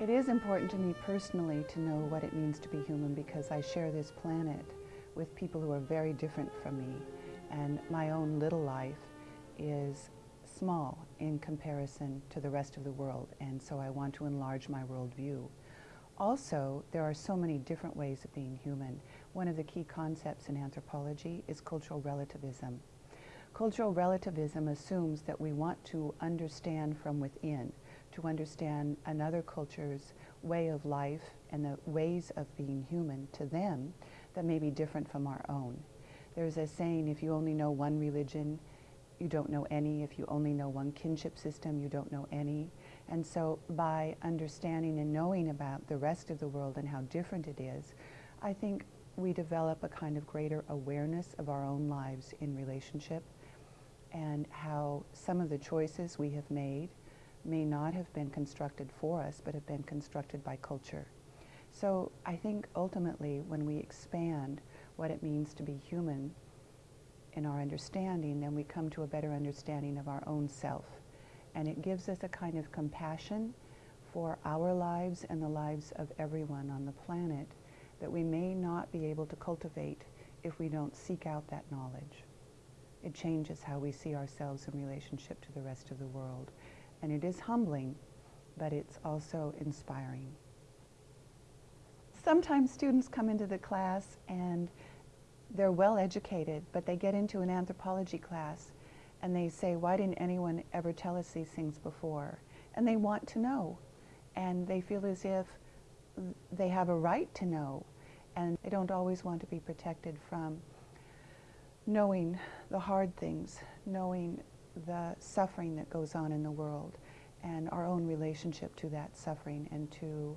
It is important to me personally to know what it means to be human because I share this planet with people who are very different from me and my own little life is small in comparison to the rest of the world and so I want to enlarge my worldview. Also, there are so many different ways of being human. One of the key concepts in anthropology is cultural relativism. Cultural relativism assumes that we want to understand from within to understand another culture's way of life and the ways of being human to them that may be different from our own. There's a saying, if you only know one religion, you don't know any. If you only know one kinship system, you don't know any. And so by understanding and knowing about the rest of the world and how different it is, I think we develop a kind of greater awareness of our own lives in relationship and how some of the choices we have made may not have been constructed for us, but have been constructed by culture. So I think ultimately when we expand what it means to be human in our understanding, then we come to a better understanding of our own self. And it gives us a kind of compassion for our lives and the lives of everyone on the planet that we may not be able to cultivate if we don't seek out that knowledge. It changes how we see ourselves in relationship to the rest of the world. And it is humbling, but it's also inspiring. Sometimes students come into the class and they're well educated, but they get into an anthropology class and they say, why didn't anyone ever tell us these things before? And they want to know. And they feel as if they have a right to know. And they don't always want to be protected from knowing the hard things, knowing the suffering that goes on in the world and our own relationship to that suffering and to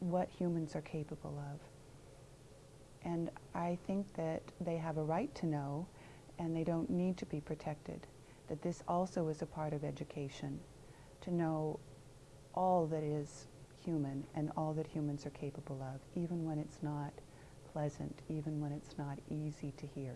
what humans are capable of. And I think that they have a right to know and they don't need to be protected, that this also is a part of education, to know all that is human and all that humans are capable of, even when it's not pleasant, even when it's not easy to hear.